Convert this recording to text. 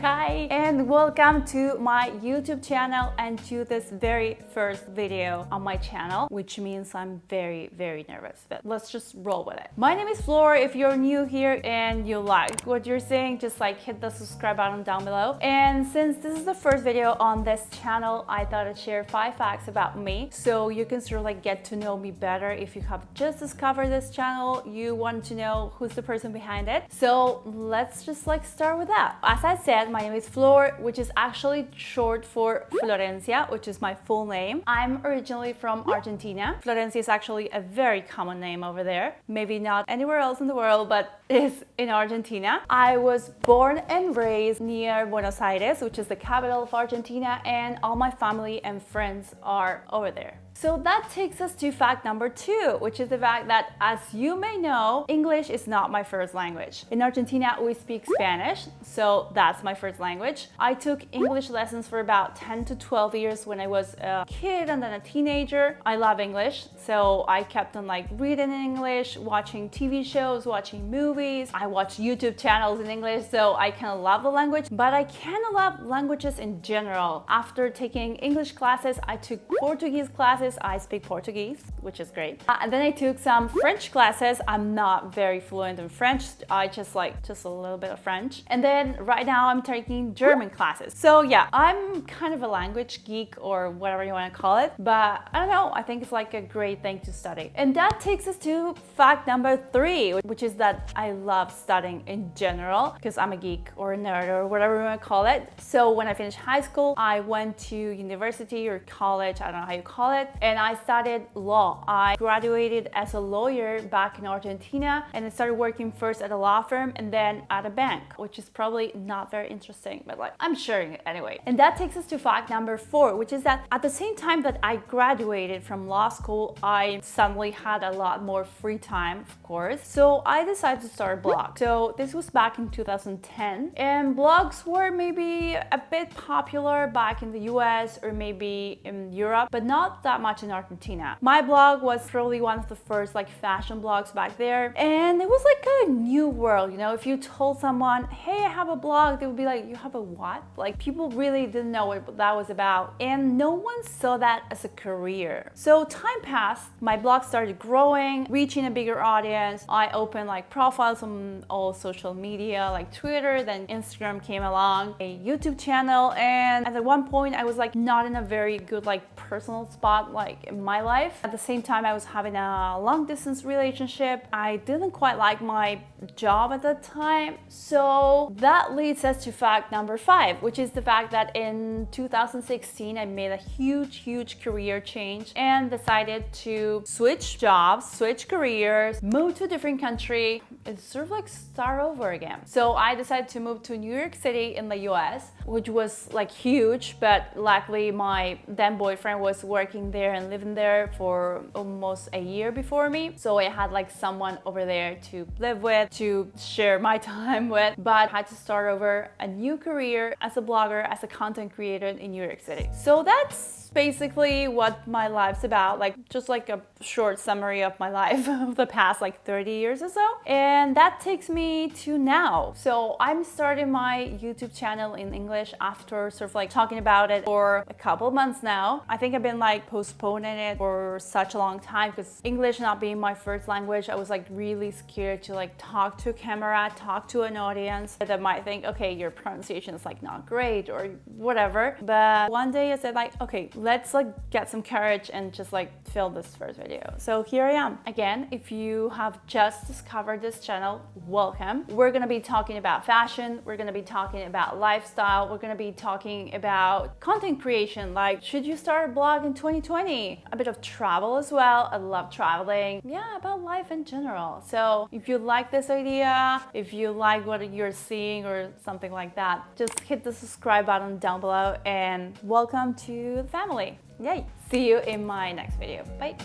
Hi and welcome to my YouTube channel and to this very first video on my channel which means I'm very very nervous but let's just roll with it. My name is Flora. If you're new here and you like what you're seeing just like hit the subscribe button down below and since this is the first video on this channel I thought I'd share five facts about me so you can sort of like get to know me better if you have just discovered this channel you want to know who's the person behind it so let's just like start with that. As I said, my name is Flor, which is actually short for Florencia, which is my full name. I'm originally from Argentina. Florencia is actually a very common name over there. Maybe not anywhere else in the world, but is in Argentina. I was born and raised near Buenos Aires, which is the capital of Argentina, and all my family and friends are over there. So that takes us to fact number two, which is the fact that, as you may know, English is not my first language. In Argentina, we speak Spanish, so that's my first language. I took English lessons for about 10 to 12 years when I was a kid and then a teenager. I love English, so I kept on like reading in English, watching TV shows, watching movies. I watch YouTube channels in English, so I kind of love the language, but I kind of love languages in general. After taking English classes, I took Portuguese classes classes, I speak Portuguese, which is great. Uh, and then I took some French classes. I'm not very fluent in French. I just like just a little bit of French. And then right now I'm taking German classes. So yeah, I'm kind of a language geek or whatever you want to call it. But I don't know, I think it's like a great thing to study. And that takes us to fact number three, which is that I love studying in general because I'm a geek or a nerd or whatever you want to call it. So when I finished high school, I went to university or college, I don't know how you call it, and I studied law. I graduated as a lawyer back in Argentina and I started working first at a law firm and then at a bank, which is probably not very interesting, but like I'm sharing it anyway. And that takes us to fact number four, which is that at the same time that I graduated from law school, I suddenly had a lot more free time, of course. So I decided to start a blog. So this was back in 2010 and blogs were maybe a bit popular back in the US or maybe in Europe, but not that much much in Argentina. My blog was probably one of the first like fashion blogs back there and it was like a new world, you know, if you told someone, hey, I have a blog, they would be like, you have a what? Like people really didn't know what that was about and no one saw that as a career. So time passed, my blog started growing, reaching a bigger audience. I opened like profiles on all social media like Twitter, then Instagram came along, a YouTube channel and at one point I was like not in a very good like personal spot like in my life. At the same time, I was having a long distance relationship. I didn't quite like my job at that time. So that leads us to fact number five, which is the fact that in 2016, I made a huge, huge career change and decided to switch jobs, switch careers, move to a different country, and sort of like start over again. So I decided to move to New York City in the US, which was like huge, but luckily my then boyfriend was working there there and living there for almost a year before me. So I had like someone over there to live with, to share my time with, but I had to start over a new career as a blogger, as a content creator in New York City. So that's basically what my life's about, like just like a short summary of my life of the past like 30 years or so. And that takes me to now. So I'm starting my YouTube channel in English after sort of like talking about it for a couple months now. I think I've been like postponing it for such a long time because English not being my first language, I was like really scared to like talk to a camera, talk to an audience that might think, okay, your pronunciation is like not great or whatever. But one day I said like, okay, let's like get some courage and just like film this first video. So here I am. Again, if you have just discovered this channel, welcome. We're gonna be talking about fashion, we're gonna be talking about lifestyle, we're gonna be talking about content creation, like should you start a blog in 2020? A bit of travel as well, I love traveling. Yeah, about life in general. So if you like this idea, if you like what you're seeing or something like that, just hit the subscribe button down below and welcome to the family. Yay! See you in my next video. Bye!